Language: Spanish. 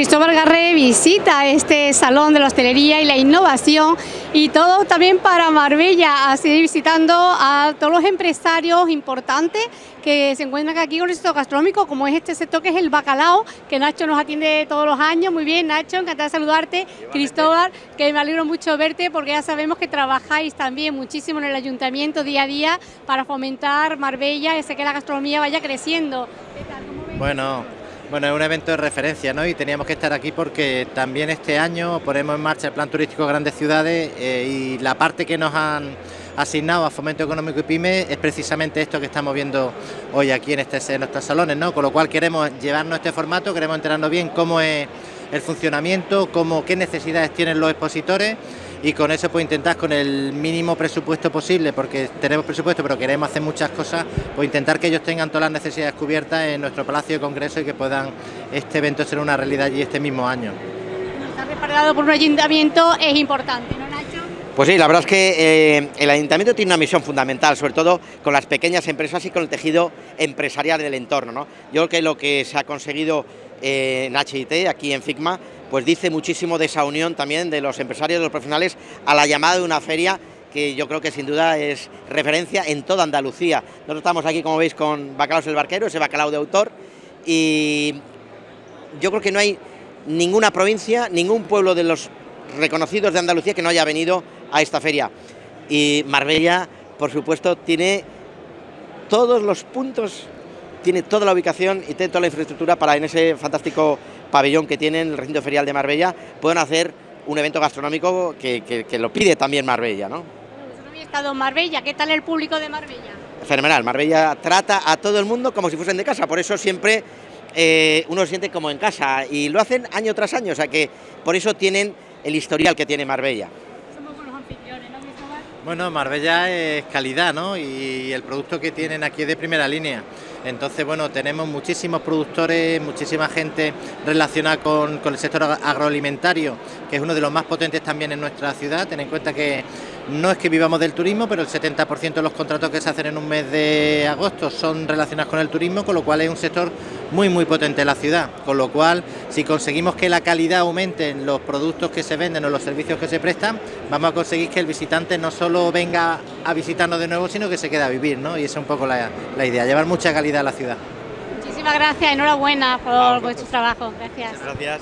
Cristóbal Garré visita este salón de la hostelería y la innovación y todo también para Marbella, a seguir visitando a todos los empresarios importantes que se encuentran aquí con el sector gastronómico, como es este sector que es el bacalao, que Nacho nos atiende todos los años. Muy bien, Nacho, encantada de saludarte. Cristóbal, que me alegro mucho verte porque ya sabemos que trabajáis también muchísimo en el ayuntamiento día a día para fomentar Marbella y que la gastronomía vaya creciendo. Bueno, bueno, es un evento de referencia, ¿no? Y teníamos que estar aquí porque también este año ponemos en marcha el plan turístico de grandes ciudades eh, y la parte que nos han asignado a Fomento Económico y Pyme es precisamente esto que estamos viendo hoy aquí en, este, nuestros salones, ¿no? Con lo cual queremos llevarnos este formato, queremos enterarnos bien cómo es el funcionamiento, cómo, qué necesidades tienen los expositores y con eso pues intentar con el mínimo presupuesto posible, porque tenemos presupuesto pero queremos hacer muchas cosas, pues intentar que ellos tengan todas las necesidades cubiertas en nuestro Palacio de Congreso y que puedan este evento ser una realidad allí este mismo año. Estar respaldado por un ayuntamiento es importante, ¿no Nacho? Pues sí, la verdad es que eh, el ayuntamiento tiene una misión fundamental, sobre todo con las pequeñas empresas y con el tejido empresarial del entorno. ¿no? Yo creo que lo que se ha conseguido eh, en HIT, aquí en FIGMA, pues dice muchísimo de esa unión también de los empresarios, de los profesionales, a la llamada de una feria que yo creo que sin duda es referencia en toda Andalucía. Nosotros estamos aquí, como veis, con Bacalaos el Barquero, ese bacalao de autor, y yo creo que no hay ninguna provincia, ningún pueblo de los reconocidos de Andalucía que no haya venido a esta feria. Y Marbella, por supuesto, tiene todos los puntos, tiene toda la ubicación y tiene toda la infraestructura para en ese fantástico pabellón que tienen el recinto ferial de Marbella, puedan hacer un evento gastronómico que, lo pide también Marbella, ¿no? no había estado en Marbella, ¿qué tal el público de Marbella? Fenomenal, Marbella trata a todo el mundo como si fuesen de casa, por eso siempre eh, uno se siente como en casa y lo hacen año tras año, o sea que por eso tienen el historial que tiene Marbella. Bueno, Marbella es calidad, ¿no? Y el producto que tienen aquí es de primera línea. Entonces, bueno, tenemos muchísimos productores, muchísima gente relacionada con, el sector agroalimentario, que es uno de los más potentes también en nuestra ciudad. Ten en cuenta que no es que vivamos del turismo, pero el 70% de los contratos que se hacen en un mes de agosto son relacionados con el turismo, con lo cual es un sector muy muy potente en la ciudad, con lo cual si conseguimos que la calidad aumente en los productos que se venden o los servicios que se prestan, vamos a conseguir que el visitante no solo venga a visitarnos de nuevo, sino que se quede a vivir, ¿no? Y esa es un poco la, la idea, llevar mucha calidad a la ciudad. Muchísimas gracias, enhorabuena por vuestro trabajo. Gracias. Gracias.